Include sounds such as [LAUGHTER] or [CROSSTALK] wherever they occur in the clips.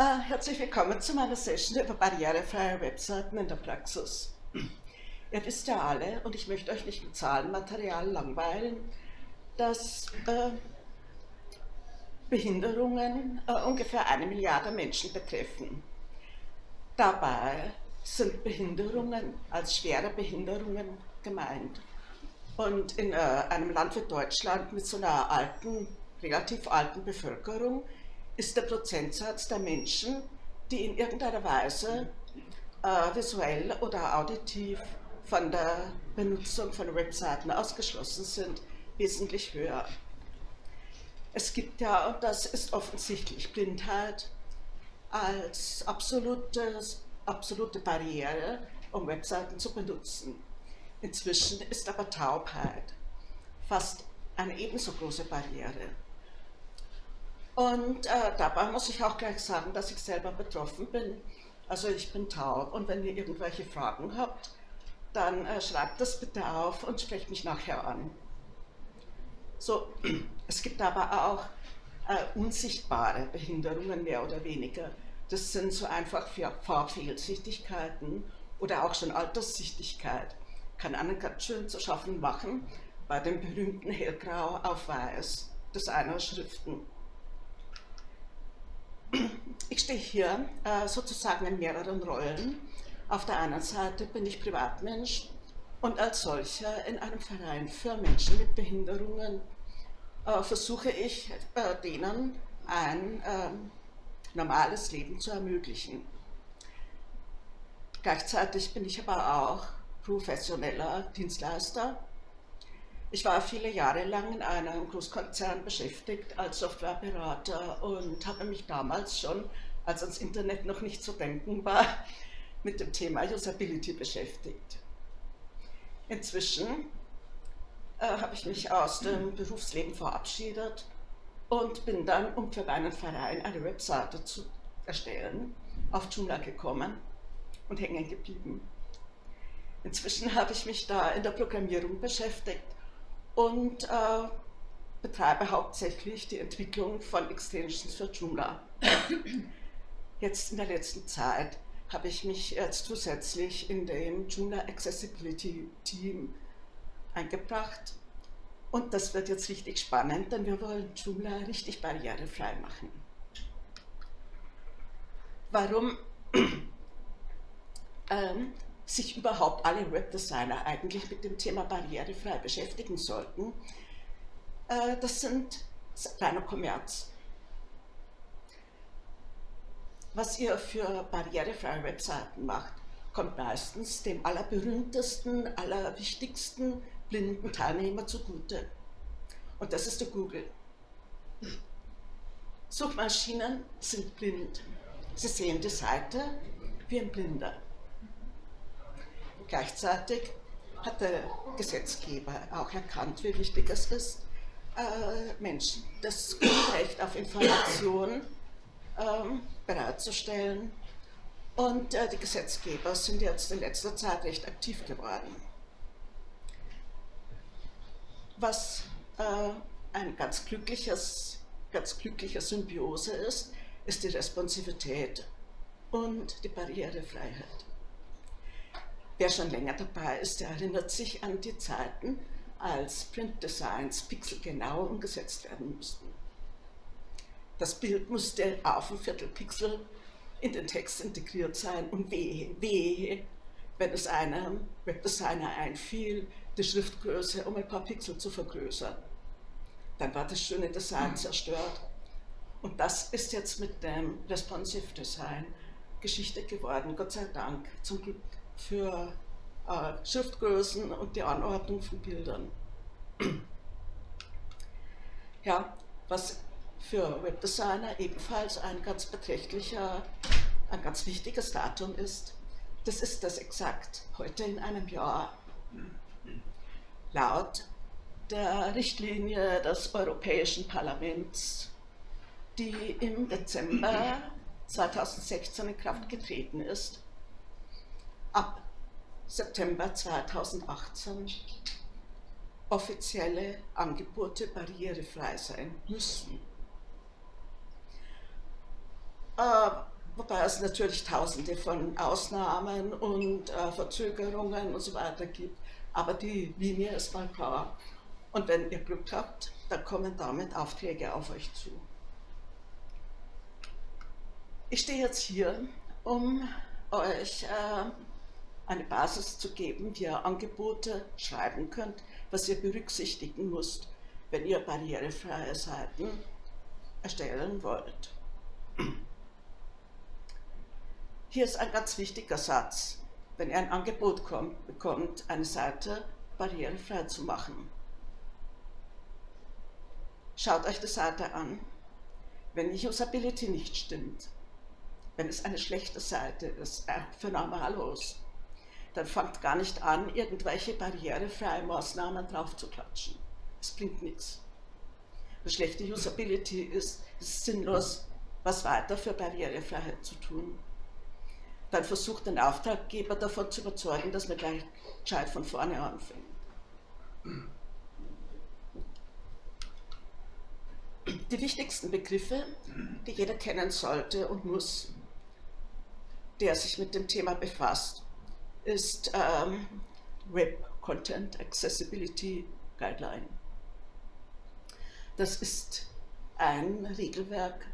Uh, herzlich willkommen zu meiner Session über barrierefreie Webseiten in der Praxis. Ihr wisst ja alle, und ich möchte euch nicht mit Zahlenmaterial langweilen, dass äh, Behinderungen äh, ungefähr eine Milliarde Menschen betreffen. Dabei sind Behinderungen als schwere Behinderungen gemeint. Und in einem Land wie Deutschland mit so einer alten, relativ alten Bevölkerung ist der Prozentsatz der Menschen, die in irgendeiner Weise äh, visuell oder auditiv von der Benutzung von Webseiten ausgeschlossen sind, wesentlich höher. Es gibt ja, und das ist offensichtlich, Blindheit als absolutes, absolute Barriere, um Webseiten zu benutzen. Inzwischen ist aber Taubheit fast eine ebenso große Barriere. Und äh, dabei muss ich auch gleich sagen, dass ich selber betroffen bin. Also ich bin taub und wenn ihr irgendwelche Fragen habt, dann äh, schreibt das bitte auf und sprecht mich nachher an. So, [CLEARS THROAT] es gibt aber auch äh, unsichtbare Behinderungen, mehr oder weniger. Das sind so einfach Farbfehlsichtigkeiten oder auch schon Alterssichtigkeit. Kann einen ganz schön zu schaffen machen bei dem berühmten Hellgrau auf Weiß des einer Schriften. Ich stehe hier äh, sozusagen in mehreren Rollen. Auf der einen Seite bin ich Privatmensch und als solcher in einem Verein für Menschen mit Behinderungen äh, versuche ich äh, denen ein ähm, normales Leben zu ermöglichen. Gleichzeitig bin ich aber auch professioneller Dienstleister. Ich war viele Jahre lang in einem Großkonzern beschäftigt als Softwareberater und habe mich damals schon, als ans Internet noch nicht zu denken war, mit dem Thema Usability beschäftigt. Inzwischen äh, habe ich mich aus dem Berufsleben verabschiedet und bin dann, um für meinen Verein eine Webseite zu erstellen, auf Joomla gekommen und hängen geblieben. Inzwischen habe ich mich da in der Programmierung beschäftigt und äh, betreibe hauptsächlich die Entwicklung von Extensions für Joomla. [COUGHS] Jetzt in der letzten Zeit habe ich mich jetzt zusätzlich in dem Joomla Accessibility Team eingebracht. Und das wird jetzt richtig spannend, denn wir wollen Joomla richtig barrierefrei machen. Warum [COUGHS] ähm, sich überhaupt alle Webdesigner eigentlich mit dem Thema barrierefrei beschäftigen sollten, äh, das sind kleiner Kommerz was ihr für barrierefreie Webseiten macht, kommt meistens dem allerberühmtesten, allerwichtigsten blinden Teilnehmer zugute. Und das ist der Google. Suchmaschinen sind blind. Sie sehen die Seite wie ein Blinder. Gleichzeitig hat der Gesetzgeber auch erkannt, wie wichtig es ist, äh, Menschen das Grundrecht auf Information ähm, bereitzustellen. Und äh, die Gesetzgeber sind jetzt in letzter Zeit recht aktiv geworden. Was äh, ein ganz glückliches, ganz glücklicher Symbiose ist, ist die Responsivität und die Barrierefreiheit. Wer schon länger dabei ist, der erinnert sich an die Zeiten, als Printdesigns pixelgenau umgesetzt werden mussten. Das Bild musste auf ein Viertelpixel in den Text integriert sein und wehe, wehe, wenn es einem Webdesigner einfiel, die Schriftgröße um ein paar Pixel zu vergrößern. Dann war das schöne Design zerstört. Und das ist jetzt mit dem Responsive Design Geschichte geworden, Gott sei Dank, zum Glück für äh, Schriftgrößen und die Anordnung von Bildern. ja, was für Webdesigner ebenfalls ein ganz beträchtlicher, ein ganz wichtiges Datum ist. Das ist das exakt heute in einem Jahr. Laut der Richtlinie des Europäischen Parlaments, die im Dezember 2016 in Kraft getreten ist, ab September 2018 offizielle Angebote barrierefrei sein müssen. Äh, wobei es natürlich tausende von Ausnahmen und äh, Verzögerungen und so weiter gibt, aber die Linie ist mal klar. Und wenn ihr Glück habt, dann kommen damit Aufträge auf euch zu. Ich stehe jetzt hier, um euch äh, eine Basis zu geben, wie ihr Angebote schreiben könnt, was ihr berücksichtigen müsst, wenn ihr barrierefreie Seiten erstellen wollt. Hier ist ein ganz wichtiger Satz, wenn ihr ein Angebot kommt, bekommt, eine Seite barrierefrei zu machen. Schaut euch die Seite an. Wenn die Usability nicht stimmt, wenn es eine schlechte Seite ist, äh, für Normalos, dann fangt gar nicht an, irgendwelche barrierefreie Maßnahmen drauf zu klatschen. Es bringt nichts. Eine schlechte Usability ist, ist sinnlos, was weiter für Barrierefreiheit zu tun. Dann versucht ein Auftraggeber davon zu überzeugen, dass man gleich gescheit von vorne anfängt. Die wichtigsten Begriffe, die jeder kennen sollte und muss, der sich mit dem Thema befasst, ist ähm, Web Content Accessibility Guideline. Das ist ein Regelwerk,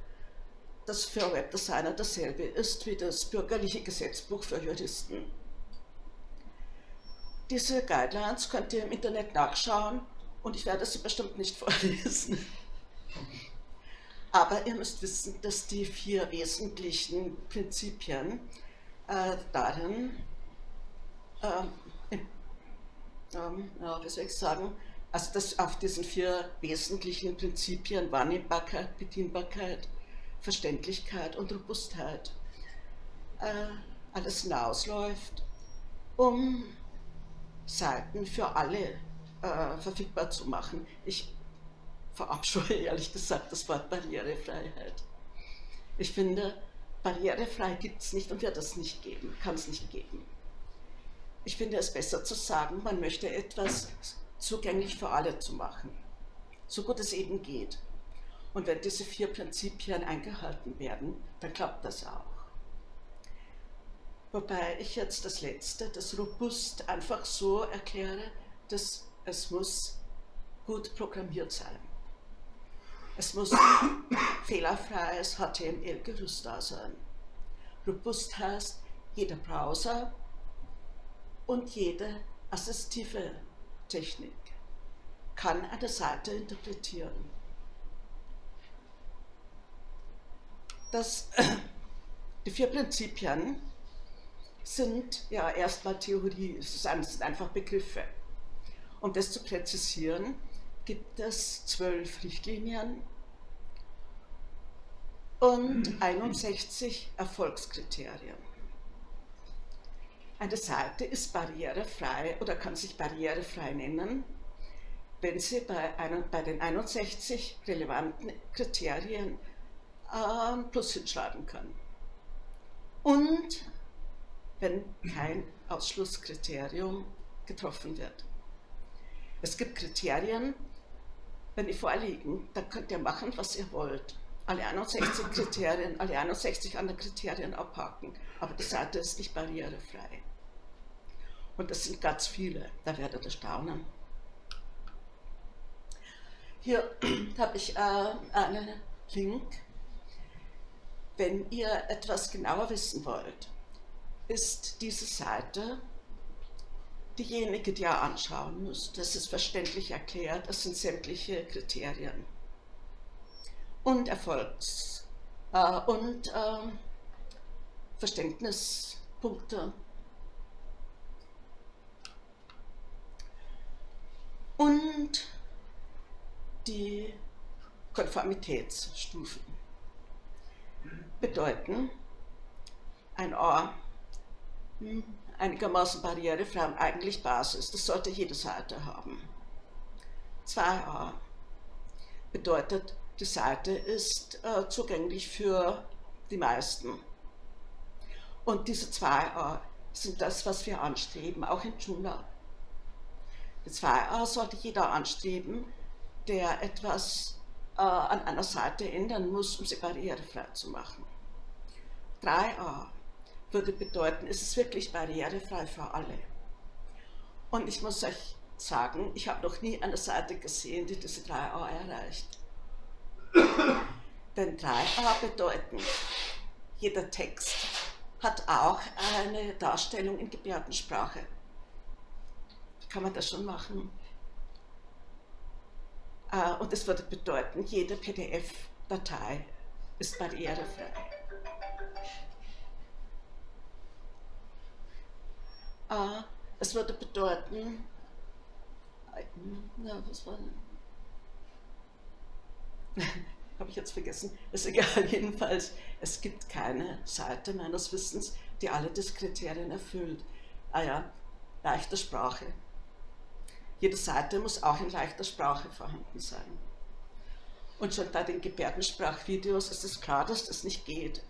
das für Webdesigner dasselbe ist wie das bürgerliche Gesetzbuch für Juristen. Diese Guidelines könnt ihr im Internet nachschauen und ich werde sie bestimmt nicht [LAUGHS] vorlesen. Aber ihr müsst wissen, dass die vier wesentlichen Prinzipien äh, darin, äh, ähm, ja, wie soll ich sagen, also das auf diesen vier wesentlichen Prinzipien Wahrnehmbarkeit, Bedienbarkeit, Verständlichkeit und Robustheit äh, alles hinausläuft, um Seiten für alle äh, verfügbar zu machen. Ich verabscheue [LAUGHS] ehrlich gesagt das Wort Barrierefreiheit. Ich finde, barrierefrei gibt es nicht und wird es nicht geben, kann es nicht geben. Ich finde es besser zu sagen, man möchte etwas zugänglich für alle zu machen, so gut es eben geht. Und wenn diese vier Prinzipien eingehalten werden, dann klappt das auch. Wobei ich jetzt das letzte, das robust, einfach so erkläre, dass es muss gut programmiert sein. Es muss [COUGHS] fehlerfreies HTML-Gerüst da sein. Robust heißt, jeder Browser und jede assistive Technik kann eine Seite interpretieren. Das, [CLEARS THROAT] die vier Prinzipien sind ja erstmal Theorie, es sind einfach Begriffe. Um das zu präzisieren, gibt es zwölf Richtlinien und [CLEARS THROAT] 61 Erfolgskriterien. Eine Seite ist barrierefrei oder kann sich barrierefrei nennen, wenn sie bei, einem, bei den 61 relevanten Kriterien äh, Plus hinschreiben kann. Und wenn kein Ausschlusskriterium getroffen wird. Es gibt Kriterien, wenn die vorliegen, dann könnt ihr machen, was ihr wollt. Alle 61 Kriterien, alle 61 anderen Kriterien abhaken, aber die Seite ist nicht barrierefrei. Und das sind ganz viele, da werdet ihr staunen. Hier [CLEARS THROAT] habe ich äh, einen Link. Wenn ihr etwas genauer wissen wollt, ist diese Seite diejenige, die ihr anschauen müsst. Das ist verständlich erklärt, das sind sämtliche Kriterien. Und Erfolgs- äh, und äh, Verständnispunkte und die Konformitätsstufen bedeuten ein A hm, einigermaßen barrierefrei und eigentlich Basis. Das sollte jede Seite haben. 2a bedeutet, die Seite ist äh, zugänglich für die meisten. Und diese 2a sind das, was wir anstreben, auch in Joomla. Die 2a sollte jeder anstreben, der etwas äh, an einer Seite ändern muss, um sie barrierefrei zu machen. 3a würde bedeuten, es ist wirklich barrierefrei für alle. Und ich muss euch sagen, ich habe noch nie eine Seite gesehen, die diese 3a erreicht. Denn 3a bedeuten, jeder Text hat auch eine Darstellung in Gebärdensprache. Kann man das schon machen? Äh, und das würde bedeuten, jede PDF-Datei ist barrierefrei. Äh, es würde bedeuten, na, was war [LAUGHS] habe ich jetzt vergessen, ist egal, [LAUGHS] jedenfalls, es gibt keine Seite meines Wissens, die alle diese Kriterien erfüllt. Ah ja, leichte Sprache. Jede Seite muss auch in leichter Sprache vorhanden sein. Und schon bei den Gebärdensprachvideos ist es klar, dass das nicht geht.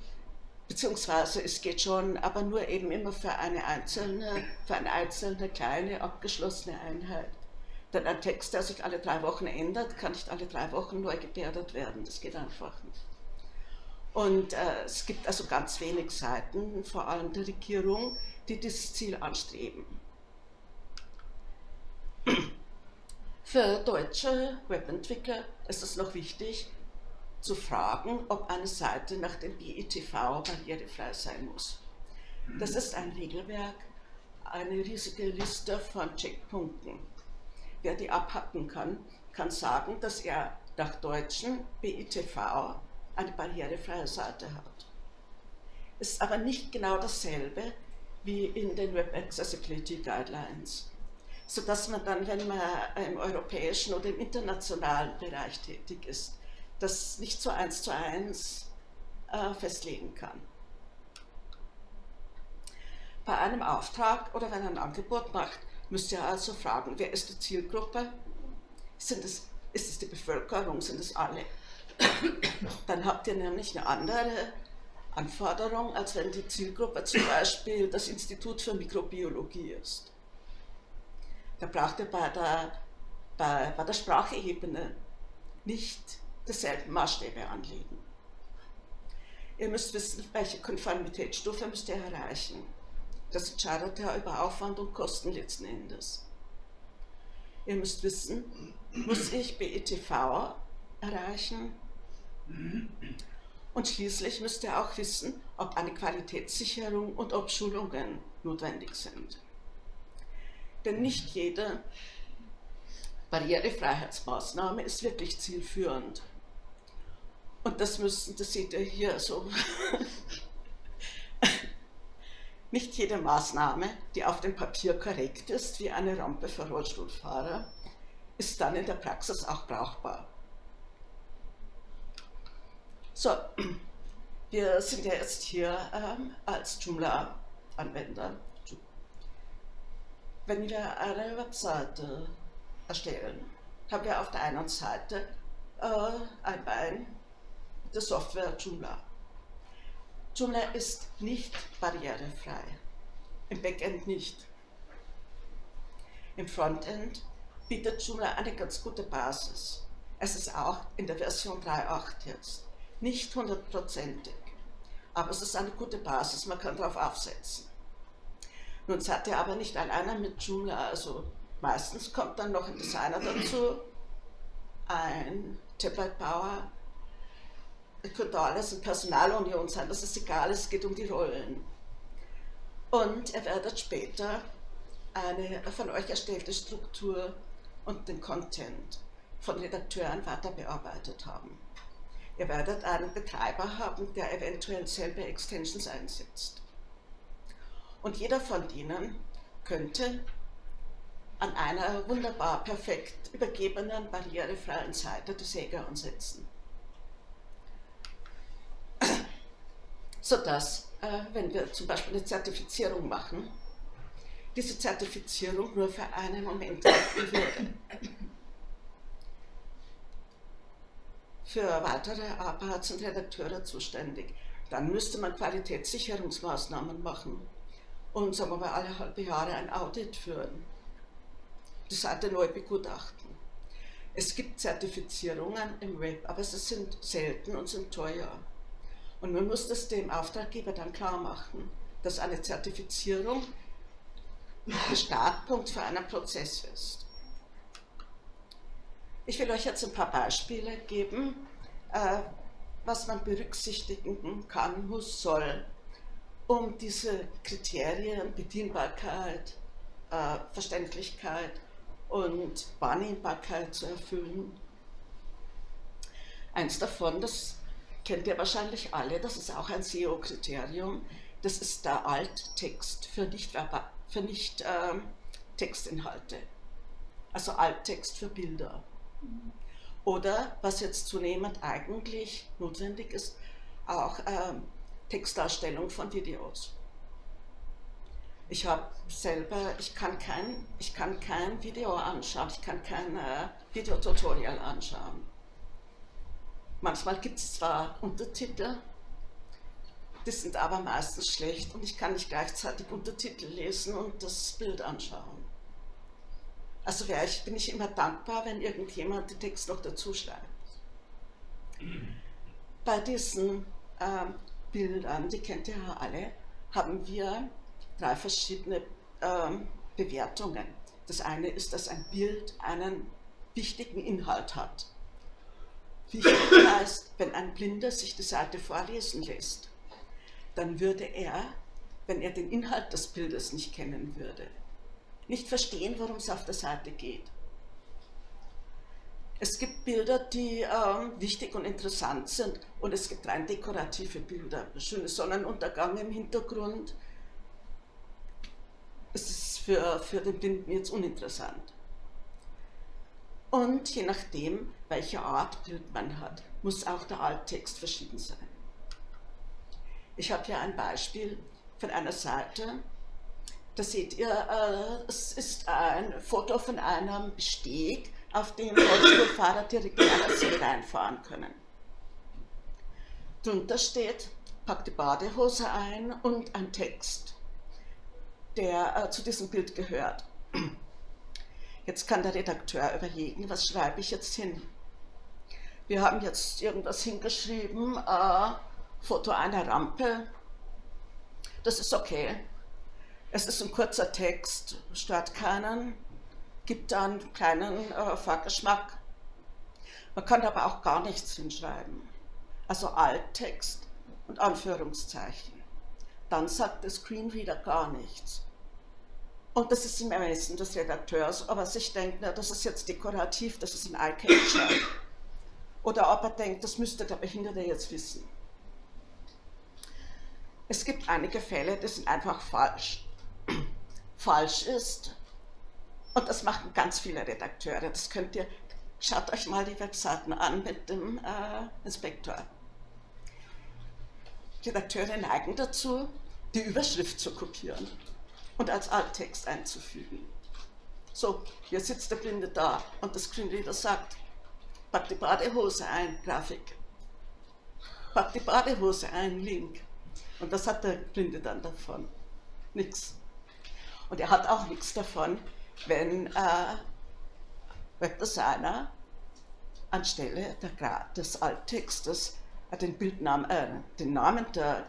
Beziehungsweise es geht schon, aber nur eben immer für eine einzelne, für eine einzelne kleine abgeschlossene Einheit. Denn ein Text, der sich alle drei Wochen ändert, kann nicht alle drei Wochen neu gebärdet werden. Das geht einfach nicht. Und äh, es gibt also ganz wenig Seiten, vor allem der Regierung, die dieses Ziel anstreben. Für deutsche Webentwickler ist es noch wichtig zu fragen, ob eine Seite nach dem BITV barrierefrei sein muss. Das ist ein Regelwerk, eine riesige Liste von Checkpunkten. Wer die abhacken kann, kann sagen, dass er nach deutschen BITV eine barrierefreie Seite hat. Es ist aber nicht genau dasselbe wie in den Web Accessibility Guidelines sodass man dann, wenn man im europäischen oder im internationalen Bereich tätig ist, das nicht so eins zu eins äh, festlegen kann. Bei einem Auftrag oder wenn ein Angebot macht, müsst ihr also fragen, wer ist die Zielgruppe? Sind es, ist es die Bevölkerung? Sind es alle? Dann habt ihr nämlich eine andere Anforderung, als wenn die Zielgruppe zum Beispiel das Institut für Mikrobiologie ist. Da braucht ihr bei der, bei, bei der Sprachebene nicht dieselben Maßstäbe anlegen. Ihr müsst wissen, welche Konformitätsstufe müsst ihr erreichen. Das entscheidet ja über Aufwand und Kosten letzten Endes. Ihr müsst wissen, muss ich BETV erreichen? Und schließlich müsst ihr auch wissen, ob eine Qualitätssicherung und ob Schulungen notwendig sind. Denn nicht jede Barrierefreiheitsmaßnahme ist wirklich zielführend. Und das müssen, das seht ihr hier so. [LAUGHS] nicht jede Maßnahme, die auf dem Papier korrekt ist, wie eine Rampe für Rollstuhlfahrer, ist dann in der Praxis auch brauchbar. So, wir sind ja jetzt hier ähm, als Joomla-Anwender wenn wir eine Webseite erstellen, haben wir auf der einen Seite äh, ein Bein der Software Joomla. Joomla ist nicht barrierefrei, im Backend nicht. Im Frontend bietet Joomla eine ganz gute Basis. Es ist auch in der Version 3.8 jetzt nicht hundertprozentig, aber es ist eine gute Basis, man kann darauf aufsetzen. Nun seid ihr aber nicht alleine mit Joomla, also meistens kommt dann noch ein Designer dazu, ein Tablet-Bauer, könnte alles in Personalunion sein, das ist egal, es geht um die Rollen. Und ihr werdet später eine von euch erstellte Struktur und den Content von Redakteuren weiter bearbeitet haben. Ihr werdet einen Betreiber haben, der eventuell selber Extensions einsetzt. Und jeder von ihnen könnte an einer wunderbar perfekt übergebenen, barrierefreien Seite die Säge ansetzen. Sodass, äh, wenn wir zum Beispiel eine Zertifizierung machen, diese Zertifizierung nur für einen Moment halten würde. Für weitere Arbeit sind Redakteure zuständig. Dann müsste man Qualitätssicherungsmaßnahmen machen und sagen wir mal alle halbe Jahre ein Audit führen. Die Seite neu begutachten. Es gibt Zertifizierungen im Web, aber sie sind selten und sind teuer. Und man muss das dem Auftraggeber dann klar machen, dass eine Zertifizierung der [LAUGHS] Startpunkt für einen Prozess ist. Ich will euch jetzt ein paar Beispiele geben, äh, was man berücksichtigen kann, muss, soll, um diese Kriterien Bedienbarkeit, äh, Verständlichkeit und Wahrnehmbarkeit zu erfüllen. Eins davon, das kennt ihr wahrscheinlich alle, das ist auch ein SEO-Kriterium, das ist der Alttext für nicht, für nicht äh, Textinhalte, also Alttext für Bilder. Oder, was jetzt zunehmend eigentlich notwendig ist, auch äh, Textdarstellung von Videos. Ich habe selber, ich kann kein, ich kann kein Video anschauen, ich kann kein äh, Videotutorial anschauen. Manchmal gibt es zwar Untertitel, die sind aber meistens schlecht und ich kann nicht gleichzeitig Untertitel lesen und das Bild anschauen. Also ich, bin ich immer dankbar, wenn irgendjemand den Text noch dazu schreibt. Bei diesen äh, Bildern, die kennt ihr ja alle, haben wir drei verschiedene ähm, Bewertungen. Das eine ist, dass ein Bild einen wichtigen Inhalt hat. Wichtig heißt, wenn ein Blinder sich die Seite vorlesen lässt, dann würde er, wenn er den Inhalt des Bildes nicht kennen würde, nicht verstehen, worum es auf der Seite geht. Es gibt Bilder, die ähm, wichtig und interessant sind und es gibt rein dekorative Bilder. Schöne Sonnenuntergang im Hintergrund, es ist für, für den Blinden jetzt uninteressant. Und je nachdem, welche Art Bild man hat, muss auch der Alttext verschieden sein. Ich habe hier ein Beispiel von einer Seite, da seht ihr, äh, es ist ein Foto von einem Steg, auf dem Rollstuhlfahrer direkt in reinfahren können. Drunter steht, pack die Badehose ein und ein Text der äh, zu diesem Bild gehört. Jetzt kann der Redakteur überlegen, was schreibe ich jetzt hin. Wir haben jetzt irgendwas hingeschrieben, äh, Foto einer Rampe. Das ist okay. Es ist ein kurzer Text, stört keinen, gibt einen kleinen äh, Vorgeschmack. Man kann aber auch gar nichts hinschreiben. Also Alttext und Anführungszeichen. Dann sagt der Screenreader gar nichts. Und das ist im Ermessen des Redakteurs, ob er sich denkt, na, das ist jetzt dekorativ, das ist ein Eye-Catcher. Oder ob er denkt, das müsste der Behinderte jetzt wissen. Es gibt einige Fälle, die sind einfach falsch. [CLEARS THROAT] falsch ist, und das machen ganz viele Redakteure, das könnt ihr, schaut euch mal die Webseiten an mit dem äh, Inspektor. Redakteure neigen dazu, die Überschrift zu kopieren und als Alttext einzufügen. So, hier sitzt der Blinde da und der Screenreader sagt, pack die Badehose ein, Grafik. Pack die Badehose ein, Link. Und das hat der Blinde dann davon. Nix. Und er hat auch nichts davon, wenn äh, Webdesigner anstelle der, des Alttextes äh, den, Bildnamen, äh, den Namen der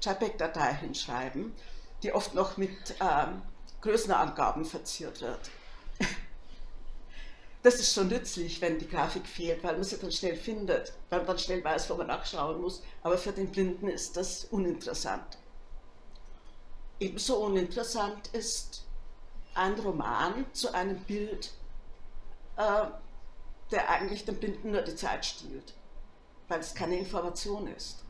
JPEG-Datei hinschreiben die oft noch mit ähm, Größenangaben verziert wird. Das ist schon nützlich, wenn die Grafik fehlt, weil man sie dann schnell findet, weil man dann schnell weiß, wo man nachschauen muss. Aber für den Blinden ist das uninteressant. Ebenso uninteressant ist ein Roman zu einem Bild, äh, der eigentlich dem Blinden nur die Zeit stiehlt, weil es keine Information ist.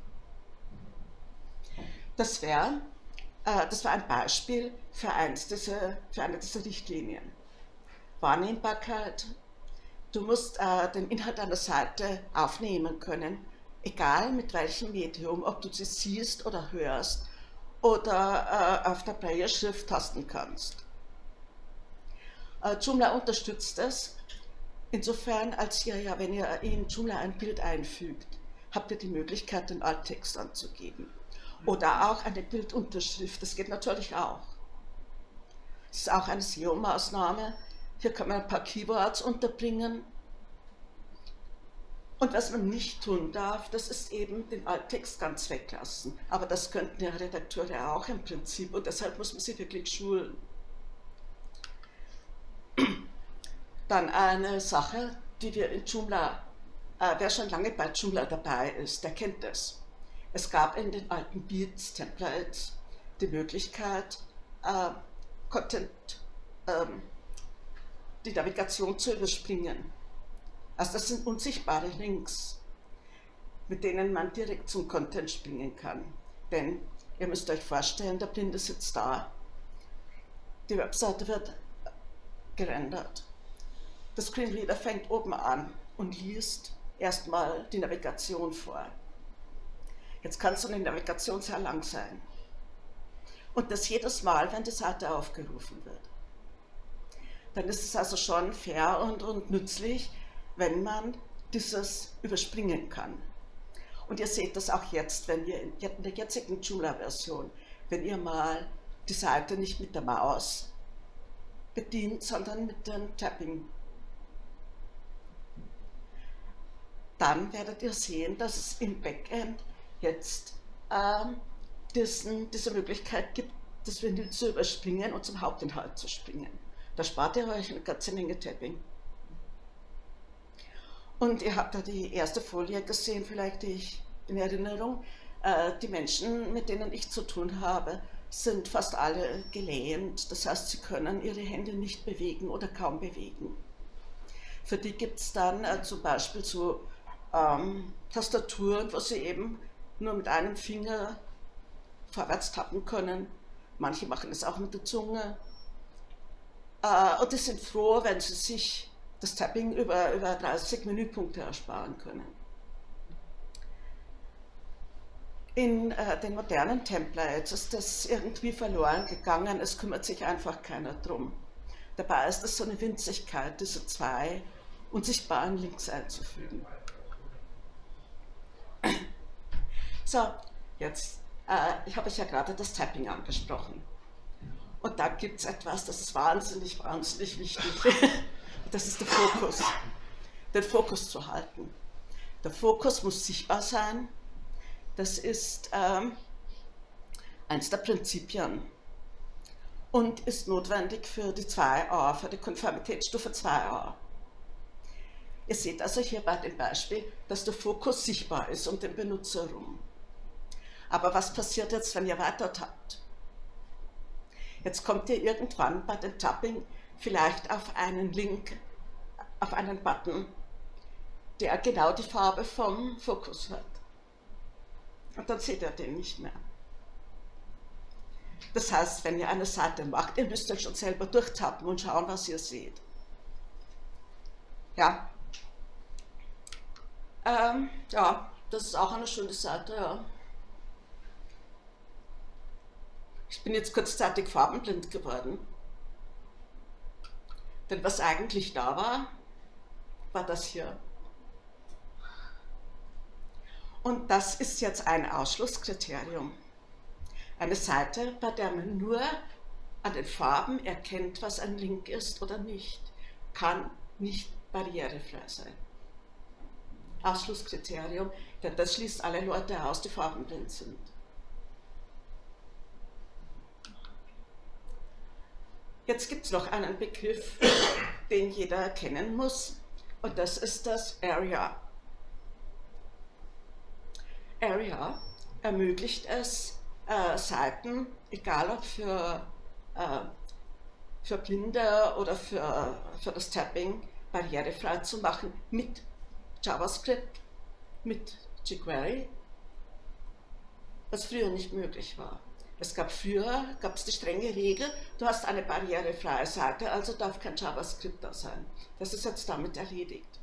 Das wäre das war ein Beispiel für, eins dieser, für eine dieser Richtlinien. Wahrnehmbarkeit. Du musst äh, den Inhalt einer Seite aufnehmen können, egal mit welchem Medium, ob du sie siehst oder hörst oder äh, auf der Player-Schrift tasten kannst. Äh, Joomla unterstützt es, insofern als ihr ja, wenn ihr in Joomla ein Bild einfügt, habt ihr die Möglichkeit, den Alttext anzugeben. Oder auch eine Bildunterschrift, das geht natürlich auch. Das ist auch eine SEO-Maßnahme. Hier kann man ein paar Keywords unterbringen. Und was man nicht tun darf, das ist eben den Alttext ganz weglassen. Aber das könnten ja Redakteure auch im Prinzip und deshalb muss man sie wirklich schulen. Dann eine Sache, die wir in Joomla, äh, wer schon lange bei Joomla dabei ist, der kennt das. Es gab in den alten Beats, Templates, die Möglichkeit, äh, Content, ähm, die Navigation zu überspringen. Also das sind unsichtbare Links, mit denen man direkt zum Content springen kann. Denn ihr müsst euch vorstellen, der Blinde sitzt da, die Webseite wird gerendert. Der Screenreader fängt oben an und liest erstmal die Navigation vor. Jetzt kann so eine Navigation sehr lang sein. Und das jedes Mal, wenn die Seite aufgerufen wird. Dann ist es also schon fair und, und nützlich, wenn man dieses überspringen kann. Und ihr seht das auch jetzt, wenn wir in der jetzigen Joomla-Version, wenn ihr mal die Seite nicht mit der Maus bedient, sondern mit dem Tapping. Dann werdet ihr sehen, dass es im Backend jetzt ähm, diesen, diese Möglichkeit gibt, das Ventil zu überspringen und zum Hauptinhalt zu springen. Da spart ihr euch eine ganze Menge Tapping. Und ihr habt da die erste Folie gesehen, vielleicht die ich in Erinnerung. Äh, die Menschen, mit denen ich zu tun habe, sind fast alle gelähmt. Das heißt, sie können ihre Hände nicht bewegen oder kaum bewegen. Für die gibt es dann äh, zum Beispiel so ähm, Tastaturen, wo sie eben nur mit einem Finger vorwärts tappen können. Manche machen es auch mit der Zunge. Äh, und die sind froh, wenn sie sich das Tapping über, über 30 Menüpunkte ersparen können. In äh, den modernen Templates ist das irgendwie verloren gegangen, es kümmert sich einfach keiner drum. Dabei ist es so eine Winzigkeit, diese zwei unsichtbaren Links einzufügen. So, jetzt, äh, ich habe euch ja gerade das Tapping angesprochen. Und da gibt es etwas, das ist wahnsinnig, wahnsinnig wichtig. [LAUGHS] Das ist der Fokus. Den Fokus zu halten. Der Fokus muss sichtbar sein. Das ist ähm, eines der Prinzipien und ist notwendig für die 2a, für die Konformitätsstufe 2a. Ihr seht also hier bei dem Beispiel, dass der Fokus sichtbar ist um den Benutzer herum. Aber was passiert jetzt, wenn ihr weiter tappt? Jetzt kommt ihr irgendwann bei dem Tapping vielleicht auf einen Link, auf einen Button, der genau die Farbe vom Fokus hat. Und dann seht ihr den nicht mehr. Das heißt, wenn ihr eine Seite macht, ihr müsst euch schon selber durchtappen und schauen, was ihr seht. Ja. Ähm, ja, das ist auch eine schöne Seite, ja. Ich bin jetzt kurzzeitig farbenblind geworden. Denn was eigentlich da war, war das hier. Und das ist jetzt ein Ausschlusskriterium. Eine Seite, bei der man nur an den Farben erkennt, was ein Link ist oder nicht, kann nicht barrierefrei sein. Ausschlusskriterium, denn das schließt alle Leute aus, die farbenblind sind. Jetzt gibt es noch einen Begriff, den jeder kennen muss, und das ist das Area. Area ermöglicht es, äh, Seiten, egal ob für, äh, für Blinde oder für, für das Tapping, barrierefrei zu machen mit JavaScript, mit jQuery, was früher nicht möglich war. Es gab früher, gab es die strenge Regel, du hast eine barrierefreie Seite, also darf kein JavaScript da sein. Das ist jetzt damit erledigt.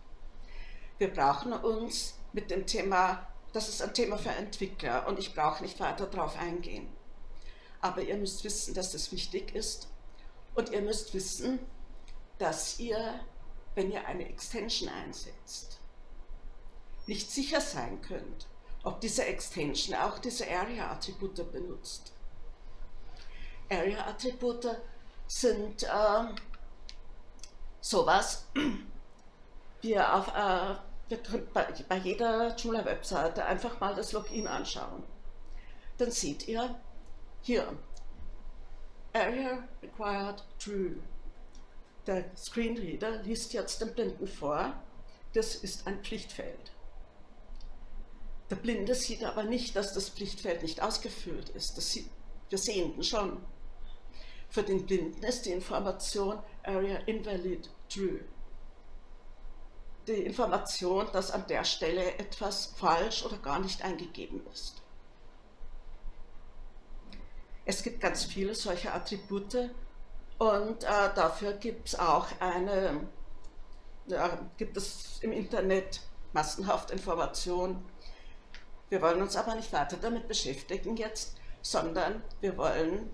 Wir brauchen uns mit dem Thema, das ist ein Thema für Entwickler und ich brauche nicht weiter darauf eingehen. Aber ihr müsst wissen, dass das wichtig ist und ihr müsst wissen, dass ihr, wenn ihr eine Extension einsetzt, nicht sicher sein könnt, ob diese Extension auch diese Area-Attribute benutzt. Area-Attribute sind äh, sowas, [CLEARS THROAT] wie auf, äh, ihr könnt bei, bei jeder Joomla-Webseite einfach mal das Login anschauen. Dann seht ihr hier, Area Required True. Der Screenreader liest jetzt den Blinden vor, das ist ein Pflichtfeld. Der Blinde sieht aber nicht, dass das Pflichtfeld nicht ausgefüllt ist. Das sieht wir Sehenden schon. Für den Blinden ist die Information Area Invalid True. Die Information, dass an der Stelle etwas falsch oder gar nicht eingegeben ist. Es gibt ganz viele solche Attribute und äh, dafür gibt es auch eine, ja, gibt es im Internet massenhaft Informationen. Wir wollen uns aber nicht weiter damit beschäftigen jetzt, sondern wir wollen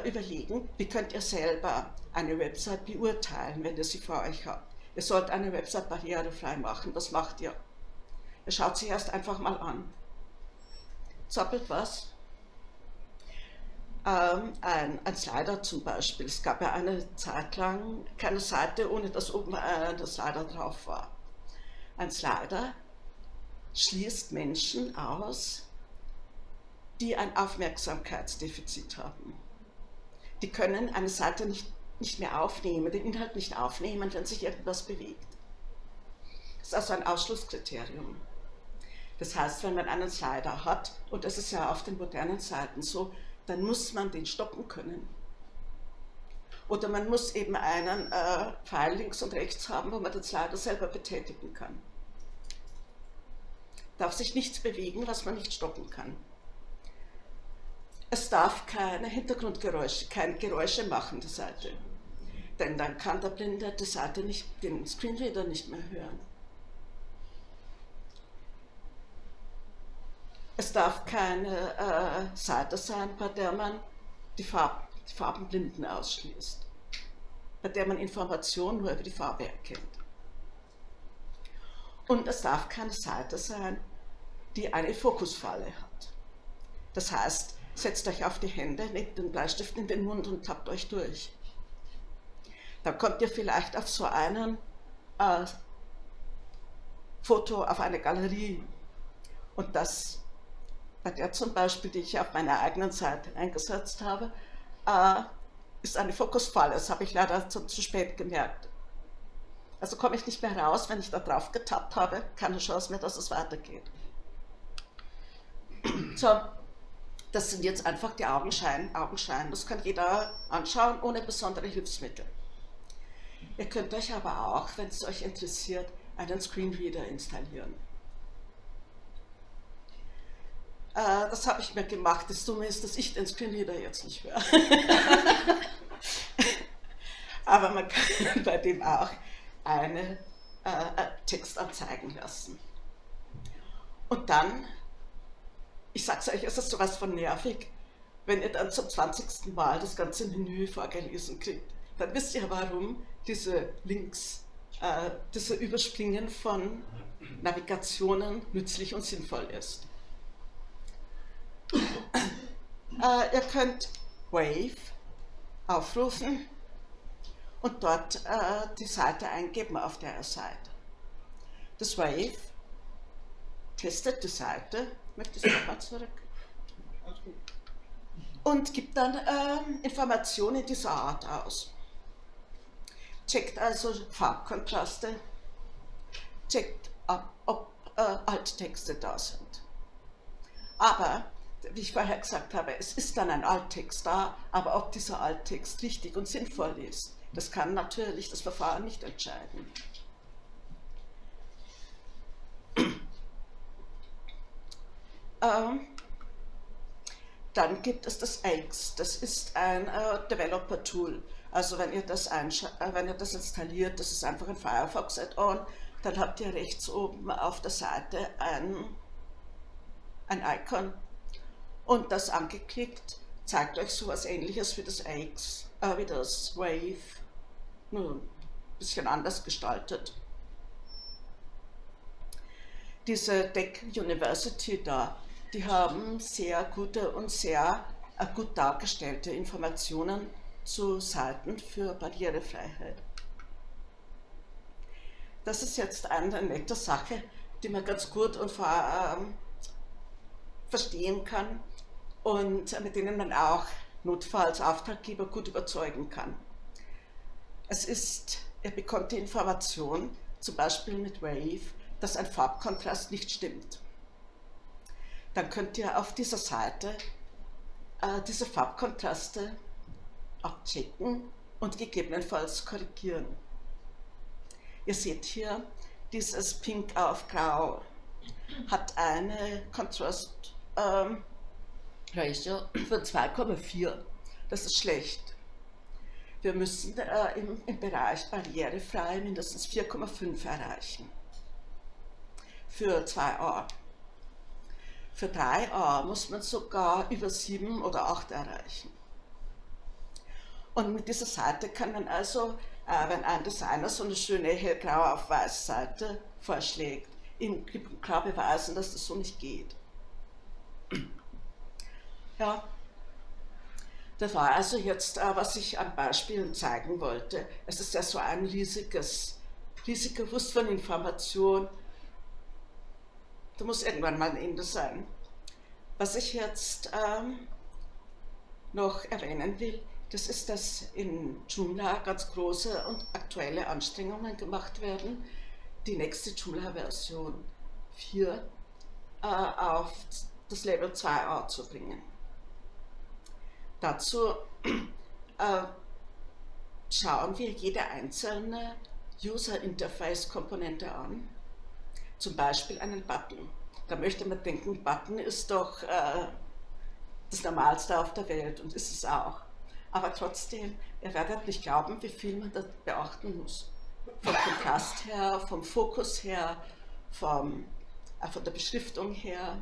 überlegen, wie könnt ihr selber eine Website beurteilen, wenn ihr sie vor euch habt. Ihr sollt eine Website barrierefrei machen, was macht ihr? Ihr schaut sie erst einfach mal an. Zappelt was? Ähm, ein, ein Slider zum Beispiel. Es gab ja eine Zeit lang keine Seite, ohne dass oben äh, der Slider drauf war. Ein Slider schließt Menschen aus, die ein Aufmerksamkeitsdefizit haben die können eine Seite nicht, nicht mehr aufnehmen, den Inhalt nicht aufnehmen, wenn sich irgendwas bewegt. Das ist also ein Ausschlusskriterium. Das heißt, wenn man einen Slider hat, und das ist ja auf den modernen Seiten so, dann muss man den stoppen können. Oder man muss eben einen äh, Pfeil links und rechts haben, wo man den Slider selber betätigen kann. Darf sich nichts bewegen, was man nicht stoppen kann. Es darf keine Hintergrundgeräusche, keine Geräusche machen, die Seite. Denn dann kann der Blinde die Seite nicht, den Screenreader nicht mehr hören. Es darf keine äh, Seite sein, bei der man die, Farb, die Farbenblinden ausschließt, bei der man Informationen nur über die Farbe erkennt. Und es darf keine Seite sein, die eine Fokusfalle hat. Das heißt, Setzt euch auf die Hände, legt den Bleistift in den Mund und tappt euch durch. Dann kommt ihr vielleicht auf so einen äh, Foto, auf eine Galerie. Und das, bei der zum Beispiel, die ich auf meiner eigenen Seite eingesetzt habe, äh, ist eine Fokusfalle. Das habe ich leider zu, zu spät gemerkt. Also komme ich nicht mehr raus, wenn ich da drauf getappt habe, keine Chance mehr, dass es weitergeht. So, das sind jetzt einfach die Augenschein, Augenschein. Das kann jeder anschauen, ohne besondere Hilfsmittel. Ihr könnt euch aber auch, wenn es euch interessiert, einen Screenreader installieren. Äh, das habe ich mir gemacht. Das Dumme ist, dass ich den Screenreader jetzt nicht höre. [LAUGHS] aber man kann bei dem auch einen äh, Text anzeigen lassen. Und dann ich sag's euch, es ist sowas von nervig, wenn ihr dann zum 20. Mal das ganze Menü vorgelesen kriegt. Dann wisst ihr, warum diese Links, äh, diese Überspringen von Navigationen nützlich und sinnvoll ist. Äh, ihr könnt Wave aufrufen und dort äh, die Seite eingeben, auf der ihr seid. Das Wave testet die Seite Möchtest du nochmal zurück? Und gibt dann ähm, Informationen dieser Art aus. Checkt also Farbkontraste, checkt ab, ob äh, Alttexte da sind. Aber, wie ich vorher gesagt habe, es ist dann ein Alttext da, aber ob dieser Alttext richtig und sinnvoll ist, das kann natürlich das Verfahren nicht entscheiden. Ähm, dann gibt es das AX, das ist ein äh, Developer-Tool. Also wenn ihr, das äh, wenn ihr das installiert, das ist einfach ein Firefox Add-on, dann habt ihr rechts oben auf der Seite ein, ein Icon und das angeklickt zeigt euch so etwas ähnliches wie das AX, äh, wie das Wave, nur ein bisschen anders gestaltet. Diese Deck University da, die haben sehr gute und sehr äh, gut dargestellte Informationen zu Seiten für Barrierefreiheit. das ist jetzt eine nette Sache, die man ganz gut und vor, ähm, verstehen kann und mit denen man auch notfalls Auftraggeber gut überzeugen kann. Es ist, er bekommt die Information, zum Beispiel mit Wave, dass ein Farbkontrast nicht stimmt. Dann könnt ihr auf dieser Seite äh, diese Farbkontraste abchecken und gegebenenfalls korrigieren. Ihr seht hier, dieses Pink auf Grau hat eine Contrast ähm, Ratio von 2,4. Das ist schlecht. Wir müssen äh, im, im Bereich barrierefrei mindestens 4,5 erreichen. Für 2a. Für 3a muss man sogar über 7 oder 8 erreichen. Und mit dieser Seite kann man also, äh, wenn ein Designer so eine schöne hellgrau auf weiß Seite vorschlägt, ihm klar beweisen, dass das so nicht geht. Ja, das war also jetzt, äh, was ich an Beispielen zeigen wollte. Es ist ja so ein riesiges, riesiger Wust von Information. Da muss irgendwann mal ein Ende sein. Was ich jetzt ähm, noch erwähnen will, das ist, dass in Joomla ganz große und aktuelle Anstrengungen gemacht werden, die nächste Joomla-Version 4 äh, auf das Level 2a zu bringen. Dazu [CLEARS THROAT] äh, schauen wir jede einzelne User-Interface-Komponente an, zum Beispiel einen Button. Da möchte man denken, Button ist doch äh, das Normalste auf der Welt und ist es auch. Aber trotzdem, ihr werdet nicht glauben, wie viel man da beachten muss. Vom Kontrast her, vom Fokus her, vom, äh, von der Beschriftung her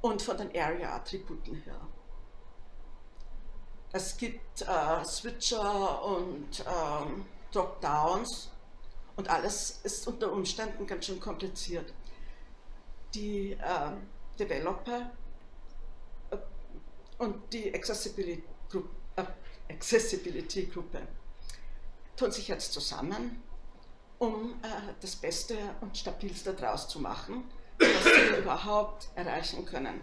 und von den Area-Attributen her. Es gibt äh, Switcher und ähm, Dropdowns und alles ist unter Umständen ganz schön kompliziert. Die äh, Developer und die Accessibility Gruppe, äh, Accessibility Gruppe tun sich jetzt zusammen, um äh, das Beste und Stabilste daraus zu machen, was wir [COUGHS] überhaupt erreichen können.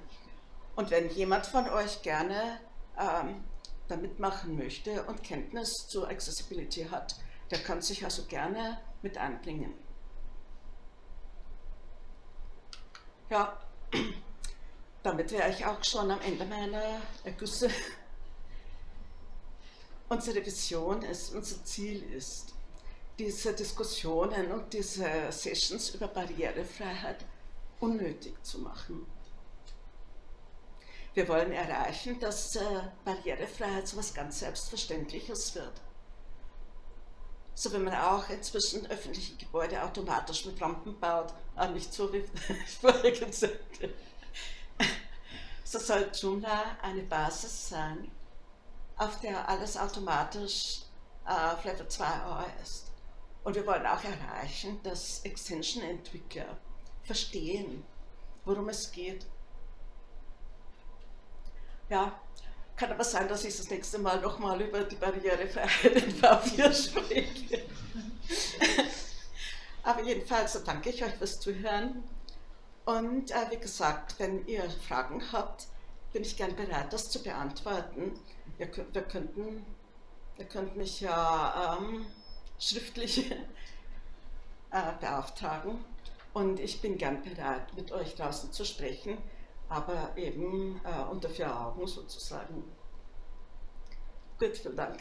Und wenn jemand von euch gerne ähm, da mitmachen möchte und Kenntnis zur Accessibility hat, der kann sich also gerne mit einbringen. Ja, [CLEARS THROAT] damit wäre ich auch schon am Ende meiner Ergüsse. Unsere Vision ist, unser Ziel ist, diese Diskussionen und diese Sessions über Barrierefreiheit unnötig zu machen. Wir wollen erreichen, dass äh, Barrierefreiheit so etwas ganz Selbstverständliches wird. So wie man auch inzwischen öffentliche Gebäude automatisch mit Rampen baut, aber nicht so wie [LAUGHS] vorher sagte. So soll Joomla eine Basis sein, auf der alles automatisch auf Level 2a ist. Und wir wollen auch erreichen, dass Extension-Entwickler verstehen, worum es geht ja, kann aber sein, dass ich das nächste Mal nochmal über die Barrierefreiheit in V4 [LAUGHS] spreche. [LAUGHS] aber jedenfalls danke ich euch fürs Zuhören. Und äh, wie gesagt, wenn ihr Fragen habt, bin ich gern bereit, das zu beantworten. Ihr, wir, könnten, ihr könnt mich ja ähm, schriftlich [LAUGHS] äh, beauftragen und ich bin gern bereit, mit euch draußen zu sprechen aber eben äh, unter vier Augen sozusagen. Gut, vielen Dank.